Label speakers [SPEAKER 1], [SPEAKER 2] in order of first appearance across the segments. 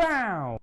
[SPEAKER 1] Пау!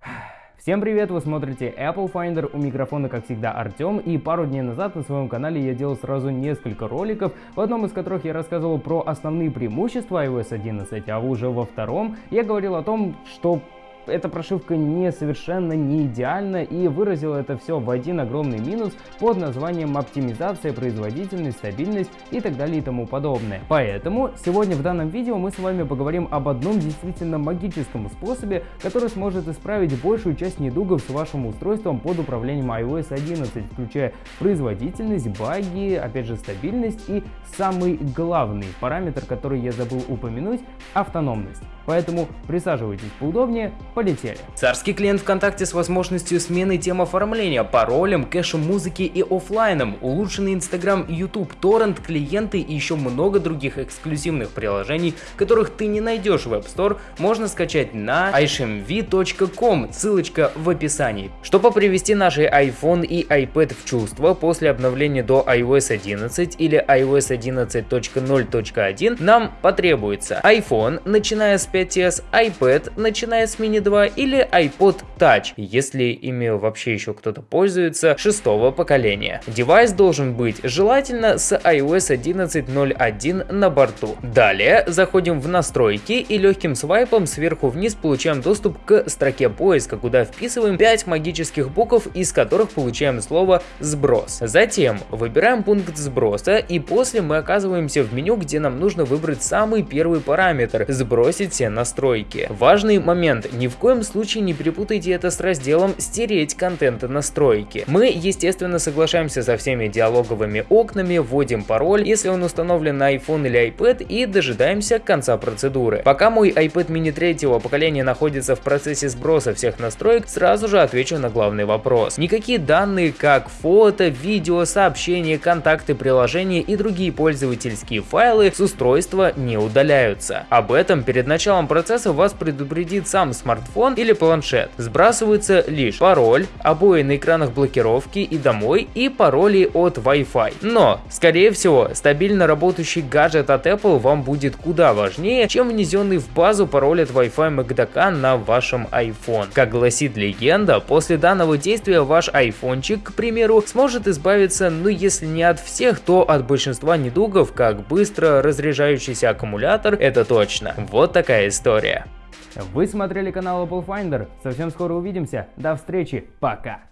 [SPEAKER 1] Всем привет, вы смотрите Apple Finder, у микрофона как всегда Артем, и пару дней назад на своем канале я делал сразу несколько роликов, в одном из которых я рассказывал про основные преимущества iOS 11, а уже во втором я говорил о том, что эта прошивка не совершенно не идеальна и выразила это все в один огромный минус под названием оптимизация, производительность, стабильность и так далее и тому подобное. Поэтому сегодня в данном видео мы с вами поговорим об одном действительно магическом способе, который сможет исправить большую часть недугов с вашим устройством под управлением iOS 11, включая производительность, баги, опять же стабильность и самый главный параметр, который я забыл упомянуть, автономность. Поэтому присаживайтесь поудобнее, полетели.
[SPEAKER 2] Царский клиент ВКонтакте с возможностью смены тем оформления, паролем, кэшем музыки и офлайном, улучшенный Instagram, YouTube, торрент, клиенты и еще много других эксклюзивных приложений, которых ты не найдешь в App Store, можно скачать на ishmv.com, ссылочка в описании. Чтобы привести наши iPhone и iPad в чувство после обновления до iOS 11 или iOS 11.0.1, нам потребуется iPhone, начиная с 5s, iPad, начиная с Mini 2 или iPod Touch, если ими вообще еще кто-то пользуется, шестого поколения. Девайс должен быть желательно с iOS 11.0.1 на борту. Далее заходим в настройки и легким свайпом сверху вниз получаем доступ к строке поиска, куда вписываем 5 магических букв, из которых получаем слово «сброс». Затем выбираем пункт сброса и после мы оказываемся в меню, где нам нужно выбрать самый первый параметр – сбросить настройки. Важный момент, ни в коем случае не перепутайте это с разделом «Стереть контент и настройки». Мы, естественно, соглашаемся со всеми диалоговыми окнами, вводим пароль, если он установлен на iPhone или iPad и дожидаемся конца процедуры. Пока мой iPad mini третьего поколения находится в процессе сброса всех настроек, сразу же отвечу на главный вопрос. Никакие данные, как фото, видео, сообщения, контакты, приложения и другие пользовательские файлы с устройства не удаляются. Об этом перед началом началом процесса вас предупредит сам смартфон или планшет. Сбрасывается лишь пароль, обои на экранах блокировки и домой и пароли от Wi-Fi. Но, скорее всего, стабильно работающий гаджет от Apple вам будет куда важнее, чем внесенный в базу пароль от Wi-Fi MagDaka на вашем iPhone. Как гласит легенда, после данного действия ваш айфончик, к примеру, сможет избавиться, ну если не от всех, то от большинства недугов, как быстро разряжающийся аккумулятор, это точно. Вот такая история.
[SPEAKER 1] Вы смотрели канал Apple Finder. Совсем скоро увидимся. До встречи. Пока.